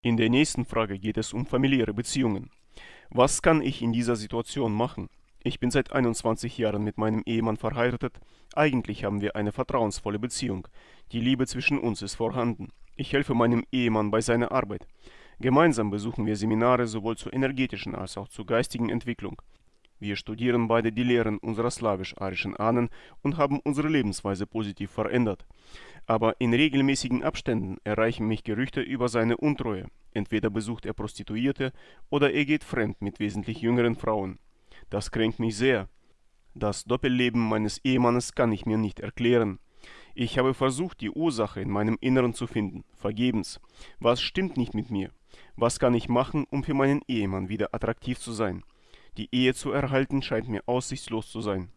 In der nächsten Frage geht es um familiäre Beziehungen. Was kann ich in dieser Situation machen? Ich bin seit 21 Jahren mit meinem Ehemann verheiratet. Eigentlich haben wir eine vertrauensvolle Beziehung. Die Liebe zwischen uns ist vorhanden. Ich helfe meinem Ehemann bei seiner Arbeit. Gemeinsam besuchen wir Seminare sowohl zur energetischen als auch zur geistigen Entwicklung. Wir studieren beide die Lehren unserer slawisch-arischen Ahnen und haben unsere Lebensweise positiv verändert. Aber in regelmäßigen Abständen erreichen mich Gerüchte über seine Untreue. Entweder besucht er Prostituierte oder er geht fremd mit wesentlich jüngeren Frauen. Das kränkt mich sehr. Das Doppelleben meines Ehemannes kann ich mir nicht erklären. Ich habe versucht, die Ursache in meinem Inneren zu finden, vergebens. Was stimmt nicht mit mir? Was kann ich machen, um für meinen Ehemann wieder attraktiv zu sein? Die Ehe zu erhalten scheint mir aussichtslos zu sein.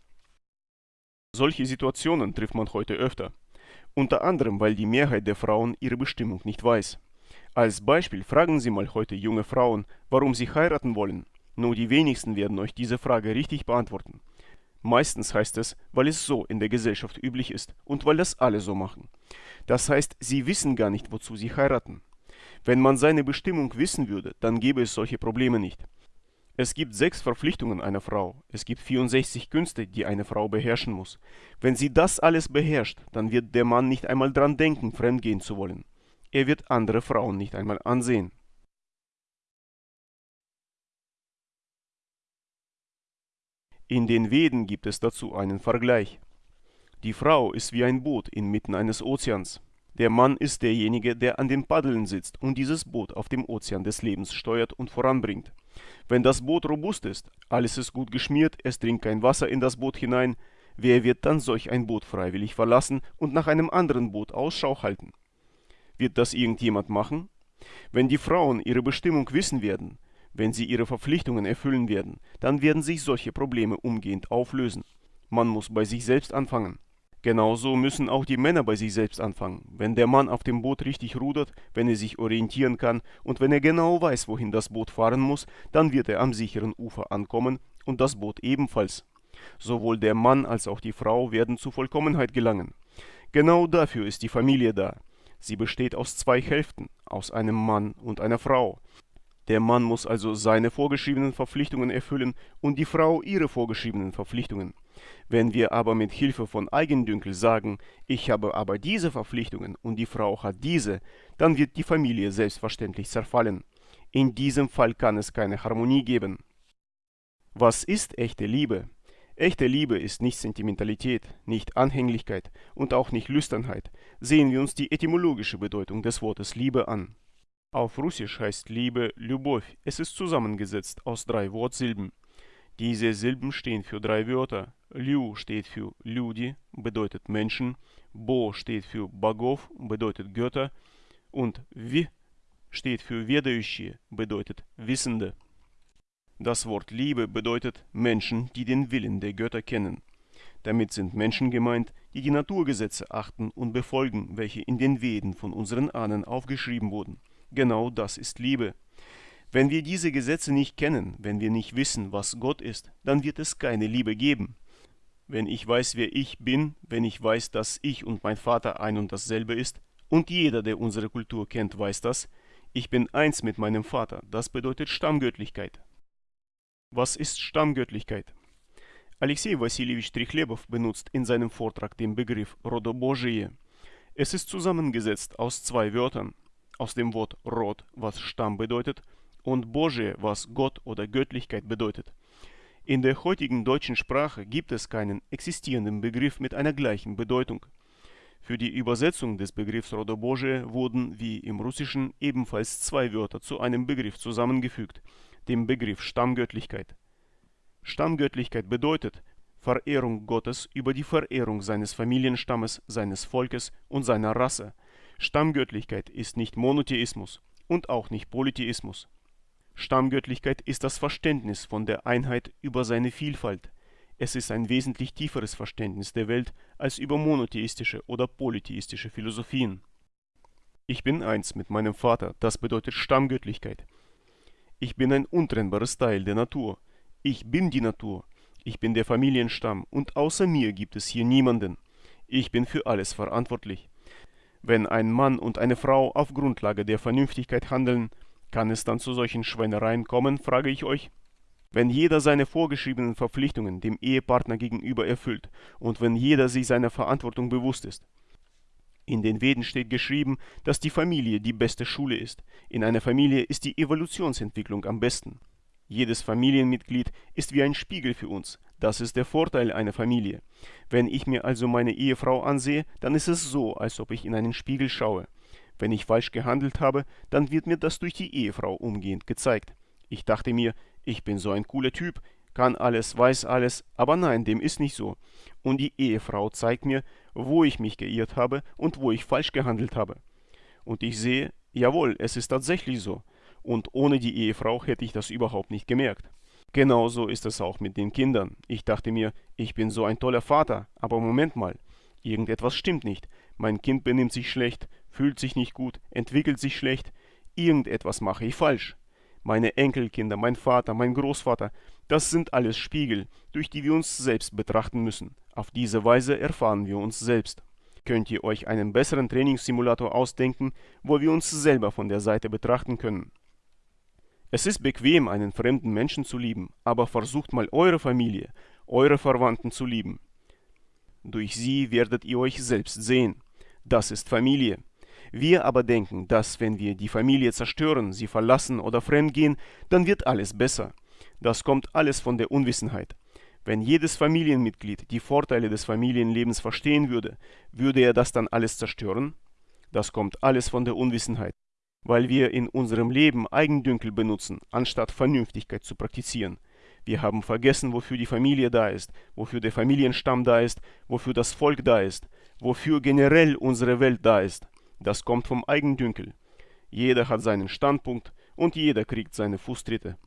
Solche Situationen trifft man heute öfter. Unter anderem, weil die Mehrheit der Frauen ihre Bestimmung nicht weiß. Als Beispiel fragen Sie mal heute junge Frauen, warum sie heiraten wollen. Nur die wenigsten werden euch diese Frage richtig beantworten. Meistens heißt es, weil es so in der Gesellschaft üblich ist und weil das alle so machen. Das heißt, sie wissen gar nicht, wozu sie heiraten. Wenn man seine Bestimmung wissen würde, dann gäbe es solche Probleme nicht. Es gibt sechs Verpflichtungen einer Frau. Es gibt 64 Künste, die eine Frau beherrschen muss. Wenn sie das alles beherrscht, dann wird der Mann nicht einmal dran denken, fremdgehen zu wollen. Er wird andere Frauen nicht einmal ansehen. In den Veden gibt es dazu einen Vergleich. Die Frau ist wie ein Boot inmitten eines Ozeans. Der Mann ist derjenige, der an den Paddeln sitzt und dieses Boot auf dem Ozean des Lebens steuert und voranbringt. Wenn das Boot robust ist, alles ist gut geschmiert, es dringt kein Wasser in das Boot hinein, wer wird dann solch ein Boot freiwillig verlassen und nach einem anderen Boot Ausschau halten? Wird das irgendjemand machen? Wenn die Frauen ihre Bestimmung wissen werden, wenn sie ihre Verpflichtungen erfüllen werden, dann werden sich solche Probleme umgehend auflösen. Man muss bei sich selbst anfangen. Genauso müssen auch die Männer bei sich selbst anfangen. Wenn der Mann auf dem Boot richtig rudert, wenn er sich orientieren kann und wenn er genau weiß, wohin das Boot fahren muss, dann wird er am sicheren Ufer ankommen und das Boot ebenfalls. Sowohl der Mann als auch die Frau werden zu Vollkommenheit gelangen. Genau dafür ist die Familie da. Sie besteht aus zwei Hälften, aus einem Mann und einer Frau. Der Mann muss also seine vorgeschriebenen Verpflichtungen erfüllen und die Frau ihre vorgeschriebenen Verpflichtungen. Wenn wir aber mit Hilfe von Eigendünkel sagen, ich habe aber diese Verpflichtungen und die Frau hat diese, dann wird die Familie selbstverständlich zerfallen. In diesem Fall kann es keine Harmonie geben. Was ist echte Liebe? Echte Liebe ist nicht Sentimentalität, nicht Anhänglichkeit und auch nicht Lüsternheit. Sehen wir uns die etymologische Bedeutung des Wortes Liebe an. Auf Russisch heißt Liebe Любовь. Es ist zusammengesetzt aus drei Wortsilben. Diese Silben stehen für drei Wörter. Lю steht für Люди, bedeutet Menschen. Bo steht für Bogov, bedeutet Götter. Und В steht für Ведающие, bedeutet Wissende. Das Wort Liebe bedeutet Menschen, die den Willen der Götter kennen. Damit sind Menschen gemeint, die die Naturgesetze achten und befolgen, welche in den Veden von unseren Ahnen aufgeschrieben wurden. Genau das ist Liebe. Wenn wir diese Gesetze nicht kennen, wenn wir nicht wissen, was Gott ist, dann wird es keine Liebe geben. Wenn ich weiß, wer ich bin, wenn ich weiß, dass ich und mein Vater ein und dasselbe ist, und jeder, der unsere Kultur kennt, weiß das, ich bin eins mit meinem Vater, das bedeutet Stammgöttlichkeit. Was ist Stammgöttlichkeit? Alexei Wassiljewitsch Trichlebov benutzt in seinem Vortrag den Begriff Rodobožije. Es ist zusammengesetzt aus zwei Wörtern, aus dem Wort Rod, was Stamm bedeutet, und Boje, was Gott oder Göttlichkeit bedeutet. In der heutigen deutschen Sprache gibt es keinen existierenden Begriff mit einer gleichen Bedeutung. Für die Übersetzung des Begriffs Rodoboje wurden, wie im Russischen, ebenfalls zwei Wörter zu einem Begriff zusammengefügt, dem Begriff Stammgöttlichkeit. Stammgöttlichkeit bedeutet Verehrung Gottes über die Verehrung seines Familienstammes, seines Volkes und seiner Rasse. Stammgöttlichkeit ist nicht Monotheismus und auch nicht Polytheismus. Stammgöttlichkeit ist das Verständnis von der Einheit über seine Vielfalt. Es ist ein wesentlich tieferes Verständnis der Welt als über monotheistische oder polytheistische Philosophien. Ich bin eins mit meinem Vater, das bedeutet Stammgöttlichkeit. Ich bin ein untrennbares Teil der Natur. Ich bin die Natur. Ich bin der Familienstamm und außer mir gibt es hier niemanden. Ich bin für alles verantwortlich. Wenn ein Mann und eine Frau auf Grundlage der Vernünftigkeit handeln, kann es dann zu solchen Schweinereien kommen, frage ich euch? Wenn jeder seine vorgeschriebenen Verpflichtungen dem Ehepartner gegenüber erfüllt und wenn jeder sich seiner Verantwortung bewusst ist. In den Veden steht geschrieben, dass die Familie die beste Schule ist. In einer Familie ist die Evolutionsentwicklung am besten. Jedes Familienmitglied ist wie ein Spiegel für uns. Das ist der Vorteil einer Familie. Wenn ich mir also meine Ehefrau ansehe, dann ist es so, als ob ich in einen Spiegel schaue. Wenn ich falsch gehandelt habe, dann wird mir das durch die Ehefrau umgehend gezeigt. Ich dachte mir, ich bin so ein cooler Typ, kann alles, weiß alles, aber nein, dem ist nicht so. Und die Ehefrau zeigt mir, wo ich mich geirrt habe und wo ich falsch gehandelt habe. Und ich sehe, jawohl, es ist tatsächlich so. Und ohne die Ehefrau hätte ich das überhaupt nicht gemerkt. Genauso ist es auch mit den Kindern. Ich dachte mir, ich bin so ein toller Vater, aber Moment mal, irgendetwas stimmt nicht. Mein Kind benimmt sich schlecht, fühlt sich nicht gut, entwickelt sich schlecht. Irgendetwas mache ich falsch. Meine Enkelkinder, mein Vater, mein Großvater, das sind alles Spiegel, durch die wir uns selbst betrachten müssen. Auf diese Weise erfahren wir uns selbst. Könnt ihr euch einen besseren Trainingssimulator ausdenken, wo wir uns selber von der Seite betrachten können? Es ist bequem, einen fremden Menschen zu lieben, aber versucht mal eure Familie, eure Verwandten zu lieben. Durch sie werdet ihr euch selbst sehen. Das ist Familie. Wir aber denken, dass wenn wir die Familie zerstören, sie verlassen oder fremdgehen, dann wird alles besser. Das kommt alles von der Unwissenheit. Wenn jedes Familienmitglied die Vorteile des Familienlebens verstehen würde, würde er das dann alles zerstören? Das kommt alles von der Unwissenheit, weil wir in unserem Leben Eigendünkel benutzen, anstatt Vernünftigkeit zu praktizieren. Wir haben vergessen, wofür die Familie da ist, wofür der Familienstamm da ist, wofür das Volk da ist, wofür generell unsere Welt da ist. Das kommt vom Eigendünkel. Jeder hat seinen Standpunkt und jeder kriegt seine Fußtritte.